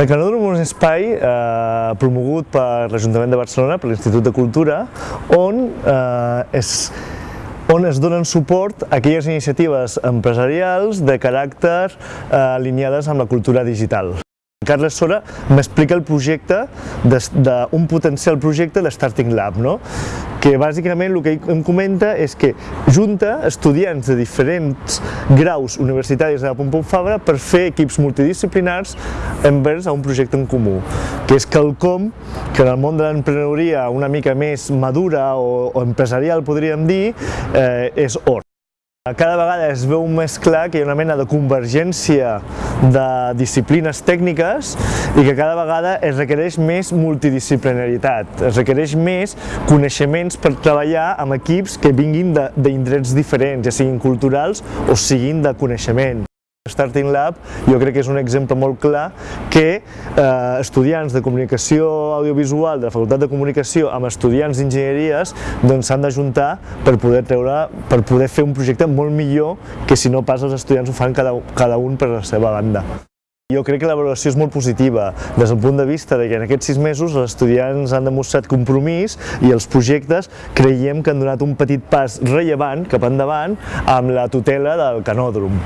El Canòdrom és un espai eh, promogut per l'Ajuntament de Barcelona, per l'Institut de Cultura, on, eh, es, on es donen suport a aquelles iniciatives empresarials de caràcter eh, alineades amb la cultura digital. Carles Sora m'explica el projecte, de, de, un potencial projecte de Starting Lab, no? que bàsicament el que em comenta és que junta estudiants de diferents graus universitaris de la Pompeu Fabra per fer equips multidisciplinars envers a un projecte en comú, que és quelcom que en el món de l'emprenedoria una mica més madura o, o empresarial podríem dir, eh, és or. Cada vegada es veu més clar que hi ha una mena de convergència de disciplines tècniques i que cada vegada es requereix més multidisciplinaritat, es requereix més coneixements per treballar amb equips que vinguin d'indrets diferents, ja siguin culturals o siguin de coneixement. Starting Lab jo crec que és un exemple molt clar que eh, estudiants de comunicació audiovisual de la Facultat de Comunicació amb estudiants d'enginyeries doncs s'han d'ajuntar per poder treure, per poder fer un projecte molt millor que si no pas els estudiants ho fan cada, cada un per la seva banda. Jo crec que la valoració és molt positiva, des del punt de vista de que en aquests sis mesos els estudiants han demostrat compromís i els projectes creiem que han donat un petit pas rellevant cap endavant amb la tutela del canòdrom.